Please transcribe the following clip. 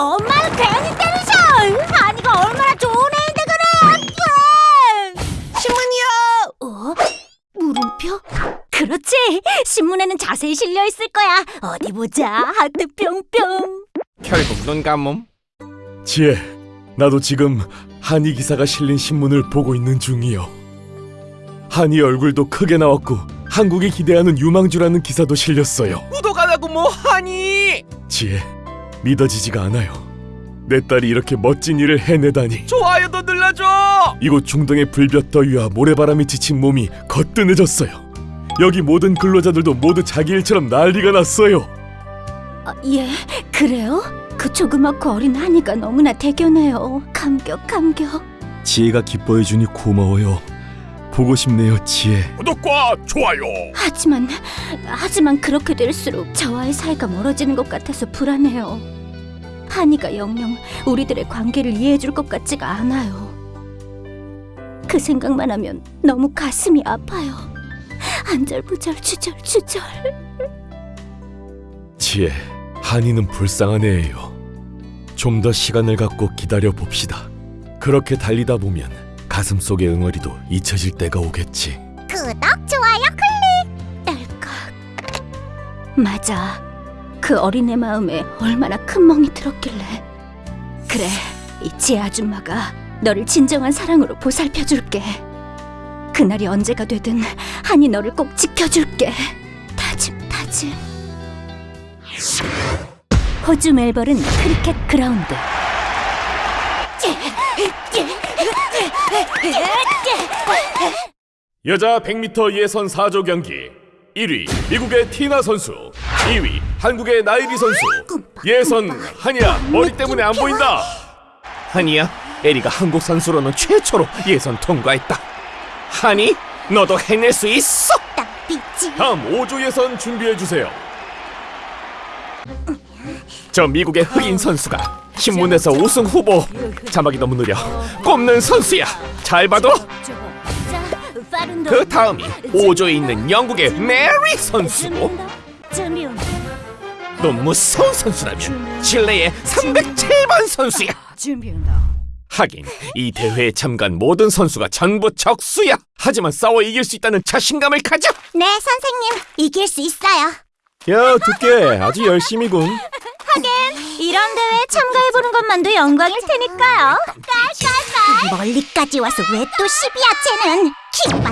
엄마를 괜히 때리셔! 아니가 얼마나 좋은 애인데 그래! 신문이요! 어? 물음표? 그렇지! 신문에는 자세히 실려있을 거야! 어디 보자! 하트 뿅뿅! 결국 눈 감음? 지혜, 나도 지금 한이 기사가 실린 신문을 보고 있는 중이요 한이 얼굴도 크게 나왔고 한국이 기대하는 유망주라는 기사도 실렸어요 구독하라고 뭐 하니! 지혜 믿어지지가 않아요. 내 딸이 이렇게 멋진 일을 해내다니. 좋아요도 눌러줘. 이곳 중동의 불볕더위와 모래바람이 지친 몸이 거뜬해졌어요. 여기 모든 근로자들도 모두 자기 일처럼 난리가 났어요. 아, 예, 그래요? 그 조그맣고 어린 한이가 너무나 대견해요. 감격, 감격. 지혜가 기뻐해 주니 고마워요. 보고 싶네요, 지혜. 구독과 좋아요. 하지만, 하지만 그렇게 될수록 저와의 사이가 멀어지는 것 같아서 불안해요. 한이가 영영 우리들의 관계를 이해해줄 것 같지가 않아요. 그 생각만 하면 너무 가슴이 아파요. 안절부절 주절주절. 지혜, 한이는 불쌍한 애예요. 좀 더 시간을 갖고 기다려 봅시다. 그렇게 달리다 보면 가슴 속의 응어리도 잊혀질 때가 오겠지. 구독, 좋아요, 클릭! 딸깍. 맞아. 그 어린애 마음에 얼마나 큰 멍이 들었길래. 그래, 이 지혜 아줌마가 너를 진정한 사랑으로 보살펴줄게. 그날이 언제가 되든 한이 너를 꼭 지켜줄게. 다짐, 다짐. 호주 멜버른 크리켓 그라운드. 여자 100m 예선 4조 경기 1위 미국의 티나 선수 2위 한국의 나이리 선수 예선 한이야 머리 때문에 안 보인다 한이야, 에리가 한국 선수로는 최초로 예선 통과했다. 한이, 너도 해낼 수 있어. 다음 5조 예선 준비해 주세요 저 미국의 흑인 선수가 신문에서 우승 후보. 자막이 너무 느려. 꼽는 선수야. 잘 봐도 그 다음이 5조에 있는 영국의 메리 선수고 또 무서운 선수라면 칠레의 307번 선수야. 하긴 이 대회에 참가한 모든 선수가 전부 적수야. 하지만 싸워 이길 수 있다는 자신감을 가져. 네, 선생님. 이길 수 있어요. 야 두께 아주 열심이군 이런 대회에 참가해보는 것만도 영광일 테니까요. 깔깔깔. 멀리까지 와서 왜 또 시비야, 쟤는. 킹받네.